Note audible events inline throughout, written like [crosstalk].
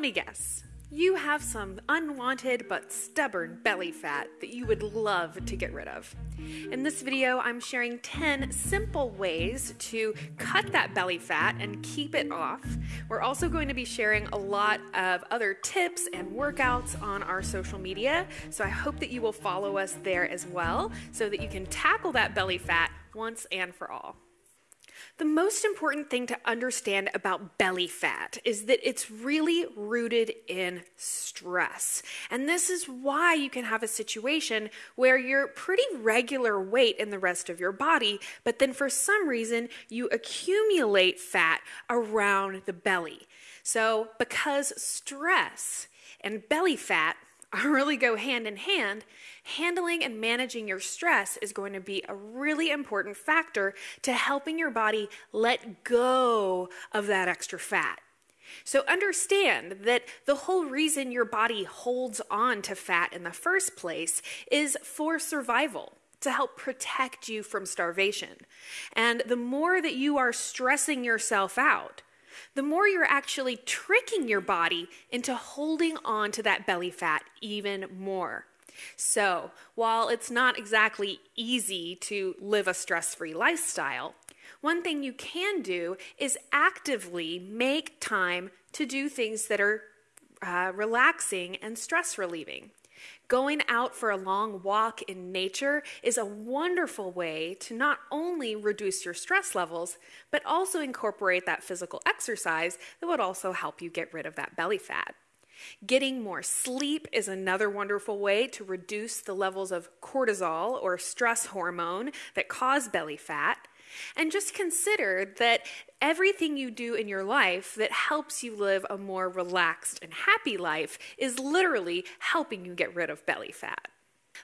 let me guess. You have some unwanted but stubborn belly fat that you would love to get rid of. In this video, I'm sharing 10 simple ways to cut that belly fat and keep it off. We're also going to be sharing a lot of other tips and workouts on our social media, so I hope that you will follow us there as well so that you can tackle that belly fat once and for all. The most important thing to understand about belly fat is that it's really rooted in stress. And this is why you can have a situation where you're pretty regular weight in the rest of your body, but then for some reason you accumulate fat around the belly. So, because stress and belly fat [laughs] really go hand in hand, handling and managing your stress is going to be a really important factor to helping your body let go of that extra fat. So understand that the whole reason your body holds on to fat in the first place is for survival to help protect you from starvation. And the more that you are stressing yourself out, the more you're actually tricking your body into holding on to that belly fat even more. So, while it's not exactly easy to live a stress free lifestyle, one thing you can do is actively make time to do things that are uh, relaxing and stress relieving. Going out for a long walk in nature is a wonderful way to not only reduce your stress levels, but also incorporate that physical exercise that would also help you get rid of that belly fat. Getting more sleep is another wonderful way to reduce the levels of cortisol or stress hormone that cause belly fat. And just consider that everything you do in your life that helps you live a more relaxed and happy life is literally helping you get rid of belly fat.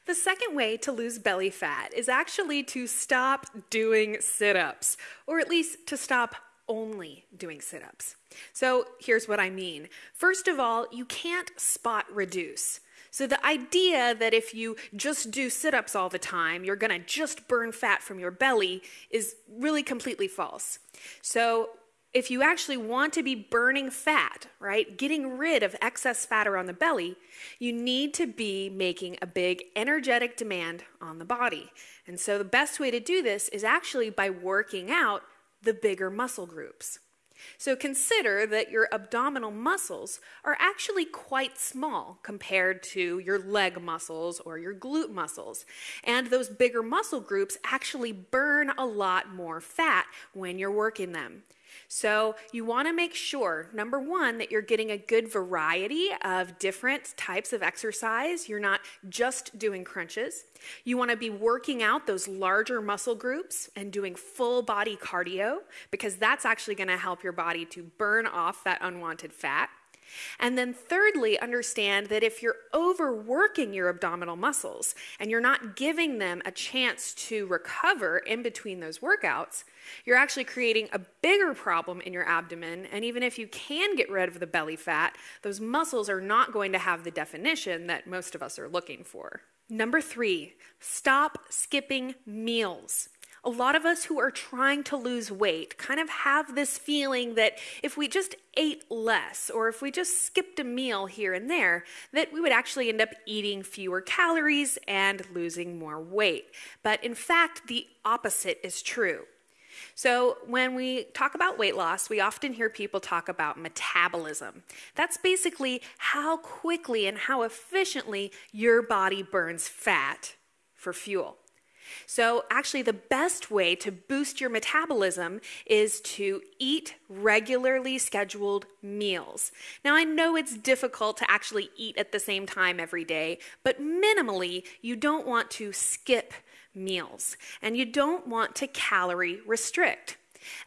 The second way to lose belly fat is actually to stop doing sit ups, or at least to stop only doing sit ups. So here's what I mean. First of all, you can't spot reduce. So, the idea that if you just do sit ups all the time, you're gonna just burn fat from your belly is really completely false. So, if you actually want to be burning fat, right, getting rid of excess fat around the belly, you need to be making a big energetic demand on the body. And so, the best way to do this is actually by working out the bigger muscle groups. So consider that your abdominal muscles are actually quite small compared to your leg muscles or your glute muscles. And those bigger muscle groups actually burn a lot more fat when you're working them. So, you want to make sure, number one, that you're getting a good variety of different types of exercise. You're not just doing crunches. You want to be working out those larger muscle groups and doing full body cardio because that's actually going to help your body to burn off that unwanted fat. And then, thirdly, understand that if you're overworking your abdominal muscles and you're not giving them a chance to recover in between those workouts, you're actually creating a bigger problem in your abdomen. And even if you can get rid of the belly fat, those muscles are not going to have the definition that most of us are looking for. Number three, stop skipping meals a lot of us who are trying to lose weight kind of have this feeling that if we just ate less or if we just skipped a meal here and there, that we would actually end up eating fewer calories and losing more weight. But in fact, the opposite is true. So, when we talk about weight loss, we often hear people talk about metabolism. That's basically how quickly and how efficiently your body burns fat for fuel. So, actually, the best way to boost your metabolism is to eat regularly scheduled meals. Now, I know it's difficult to actually eat at the same time every day, but minimally, you don't want to skip meals and you don't want to calorie restrict.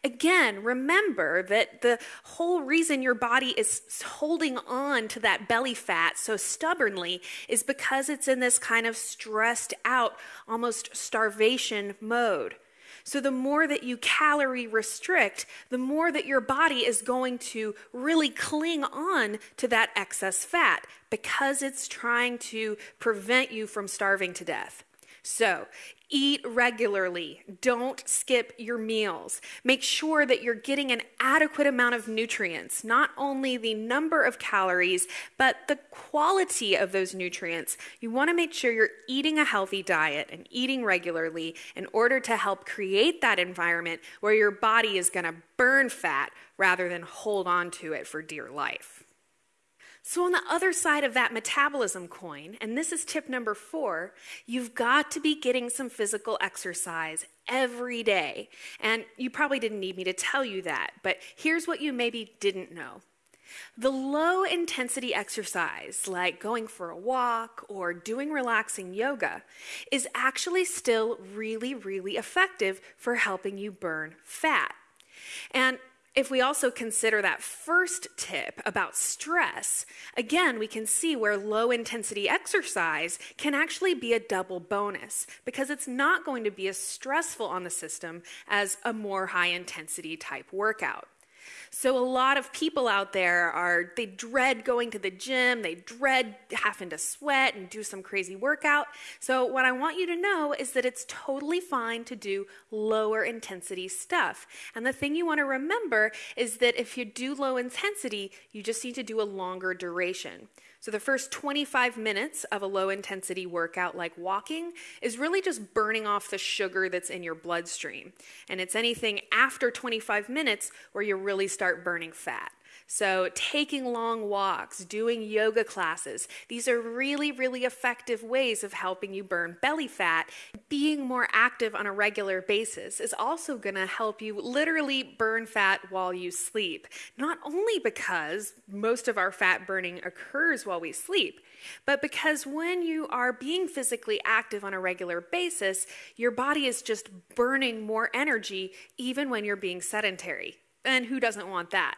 Again, remember that the whole reason your body is holding on to that belly fat so stubbornly is because it's in this kind of stressed out, almost starvation mode. So, the more that you calorie restrict, the more that your body is going to really cling on to that excess fat because it's trying to prevent you from starving to death. So, Eat regularly. Don't skip your meals. Make sure that you're getting an adequate amount of nutrients, not only the number of calories, but the quality of those nutrients. You want to make sure you're eating a healthy diet and eating regularly in order to help create that environment where your body is going to burn fat rather than hold on to it for dear life. So, on the other side of that metabolism coin, and this is tip number four, you've got to be getting some physical exercise every day. And you probably didn't need me to tell you that, but here's what you maybe didn't know. The low intensity exercise, like going for a walk or doing relaxing yoga, is actually still really, really effective for helping you burn fat. And if we also consider that first tip about stress, again, we can see where low intensity exercise can actually be a double bonus because it's not going to be as stressful on the system as a more high intensity type workout. So a lot of people out there are they dread going to the gym, they dread having to sweat and do some crazy workout. So what I want you to know is that it's totally fine to do lower intensity stuff. And the thing you want to remember is that if you do low intensity, you just need to do a longer duration. So, the first 25 minutes of a low intensity workout like walking is really just burning off the sugar that's in your bloodstream. And it's anything after 25 minutes where you really start burning fat. So, taking long walks, doing yoga classes, these are really, really effective ways of helping you burn belly fat. Being more active on a regular basis is also going to help you literally burn fat while you sleep. Not only because most of our fat burning occurs while we sleep, but because when you are being physically active on a regular basis, your body is just burning more energy even when you're being sedentary. And who doesn't want that?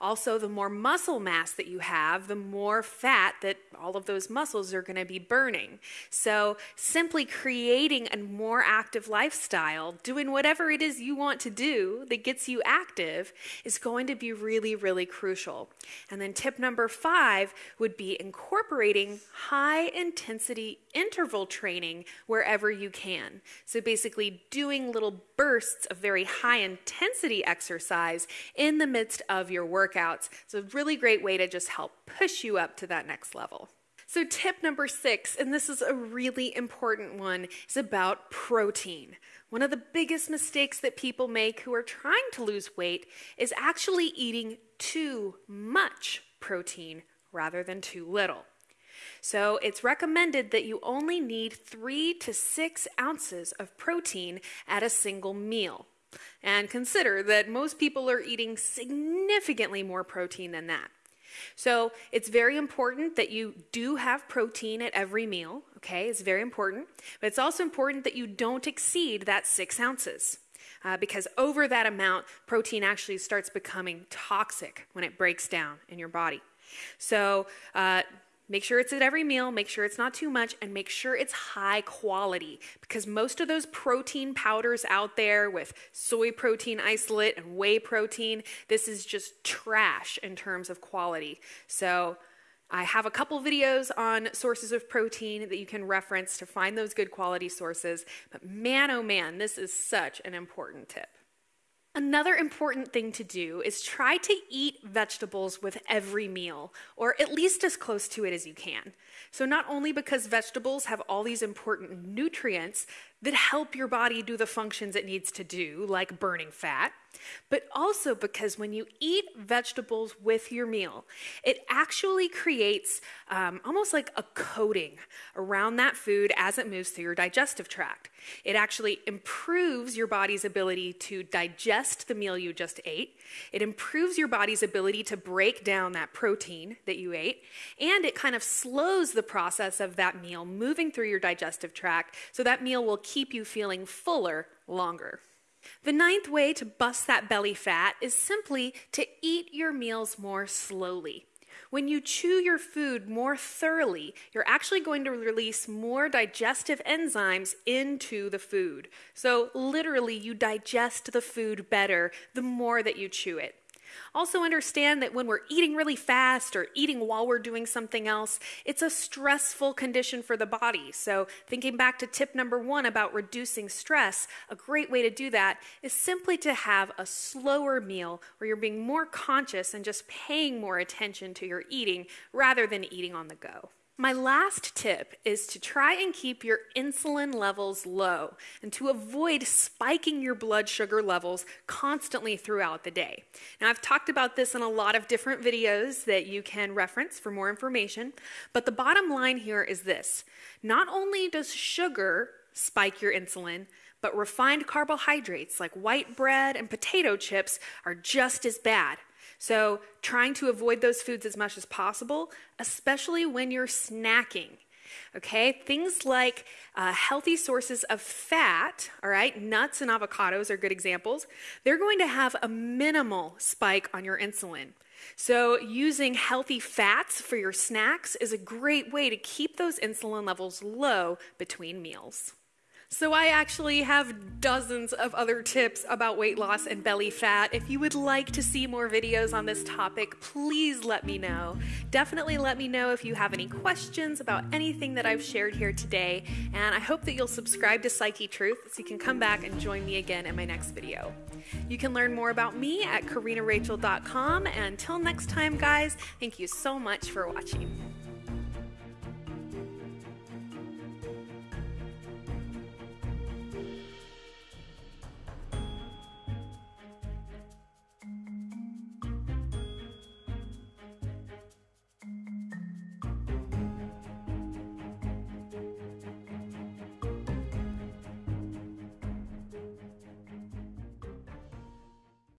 Also, the more muscle mass that you have, the more fat that all of those muscles are going to be burning. So, simply creating a more active lifestyle, doing whatever it is you want to do that gets you active, is going to be really, really crucial. And then, tip number five would be incorporating high intensity interval training wherever you can. So, basically, doing little bursts of very high intensity exercise in the midst of your workouts. It's a really great way to just help push you up to that next level. So, tip number six, and this is a really important one, is about protein. One of the biggest mistakes that people make who are trying to lose weight is actually eating too much protein rather than too little. So it's recommended that you only need three to six ounces of protein at a single meal. And consider that most people are eating significantly more protein than that. So it's very important that you do have protein at every meal, okay? It's very important. But it's also important that you don't exceed that six ounces. Uh, because over that amount, protein actually starts becoming toxic when it breaks down in your body. So, uh, Make sure it's at every meal, make sure it's not too much, and make sure it's high quality because most of those protein powders out there with soy protein isolate and whey protein, this is just trash in terms of quality. So, I have a couple videos on sources of protein that you can reference to find those good quality sources, but man, oh man, this is such an important tip. Another important thing to do is try to eat vegetables with every meal, or at least as close to it as you can. So, not only because vegetables have all these important nutrients that help your body do the functions it needs to do, like burning fat, but also because when you eat vegetables with your meal, it actually creates um, almost like a coating around that food as it moves through your digestive tract. It actually improves your body's ability to digest the meal you just ate. It improves your body's ability to break down that protein that you ate. And it kind of slows the process of that meal moving through your digestive tract so that meal will keep you feeling fuller longer. The ninth way to bust that belly fat is simply to eat your meals more slowly. When you chew your food more thoroughly, you're actually going to release more digestive enzymes into the food. So, literally, you digest the food better the more that you chew it. Also, understand that when we're eating really fast or eating while we're doing something else, it's a stressful condition for the body. So, thinking back to tip number one about reducing stress, a great way to do that is simply to have a slower meal where you're being more conscious and just paying more attention to your eating rather than eating on the go. My last tip is to try and keep your insulin levels low and to avoid spiking your blood sugar levels constantly throughout the day. Now, I've talked about this in a lot of different videos that you can reference for more information, but the bottom line here is this not only does sugar spike your insulin, but refined carbohydrates like white bread and potato chips are just as bad. So, trying to avoid those foods as much as possible, especially when you're snacking. Okay, things like uh, healthy sources of fat, all right, nuts and avocados are good examples. They're going to have a minimal spike on your insulin. So, using healthy fats for your snacks is a great way to keep those insulin levels low between meals. So, I actually have dozens of other tips about weight loss and belly fat. If you would like to see more videos on this topic, please let me know. Definitely let me know if you have any questions about anything that I've shared here today. And I hope that you'll subscribe to Psyche Truth so you can come back and join me again in my next video. You can learn more about me at karinarachel.com. And until next time, guys, thank you so much for watching.